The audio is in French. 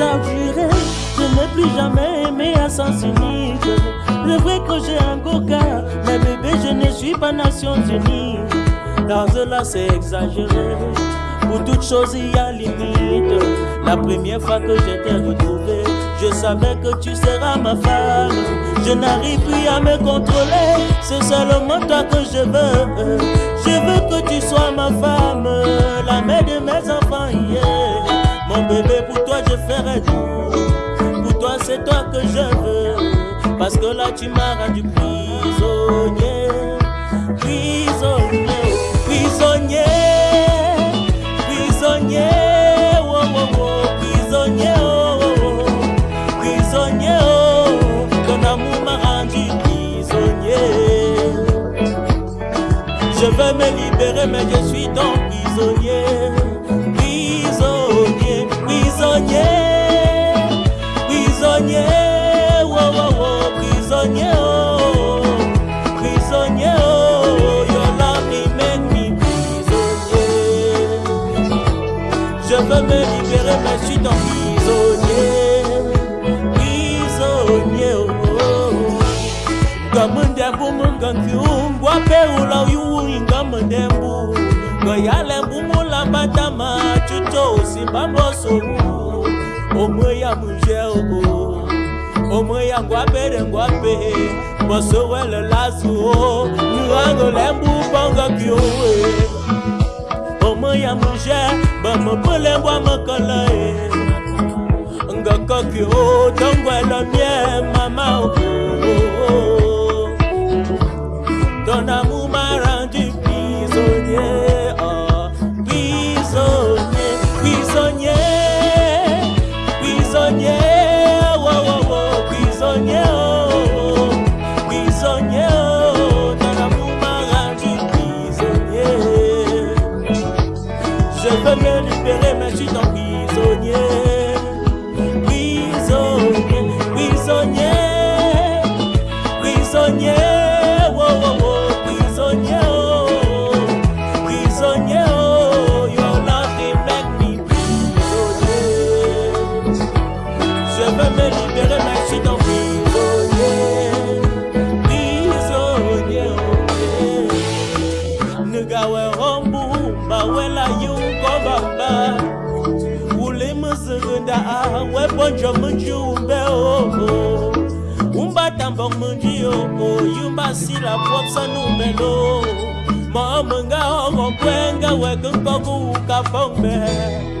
Je n'ai plus jamais aimé à sens unique C'est vrai que j'ai un coca Mais bébé je ne suis pas Nations Unies Dans cela c'est exagéré. Pour toute chose il y a limite. La première fois que je t'ai retrouvé Je savais que tu seras ma femme. Je n'arrive plus à me contrôler. C'est seulement toi que je veux. Je veux que tu sois ma femme. La mère de mes enfants je ferai tout Pour toi c'est toi que je veux. Parce que là tu m'as rendu prisonnier. Prisonnier Prisonnier. Prisonnier oh, oh, oh, Prisonnier oh, oh, oh. Prisonnier oh, Ton m'a rendu prisonnier. Je veux me libérer mais je suis ton prisonnier, veux me libérer, mais je suis ton prisonnier, prisonnier, oh. Gamundembu mungankiu, ngwape ula yu ingamundembu, ngoyalembu mulabatama chucho simbambosoru. omwe ya muje o omwe ya ngwabere ngwabe boso wele lazu o nuango lembu bongo kiowe omwe ya muje bamo pole mbwa makala e. Ngako kio tongwelo mie mama o. Ton amour m'a rendu prisonnier oh, prisonnier prisonnier prisonnier, oh, oh, oh, prisonnier, Ule mzigunda we bonjo mji umbe o Umba tambo mji o yumba sila popsa numelo Mo mnga o ngwenga we kungo ka pombe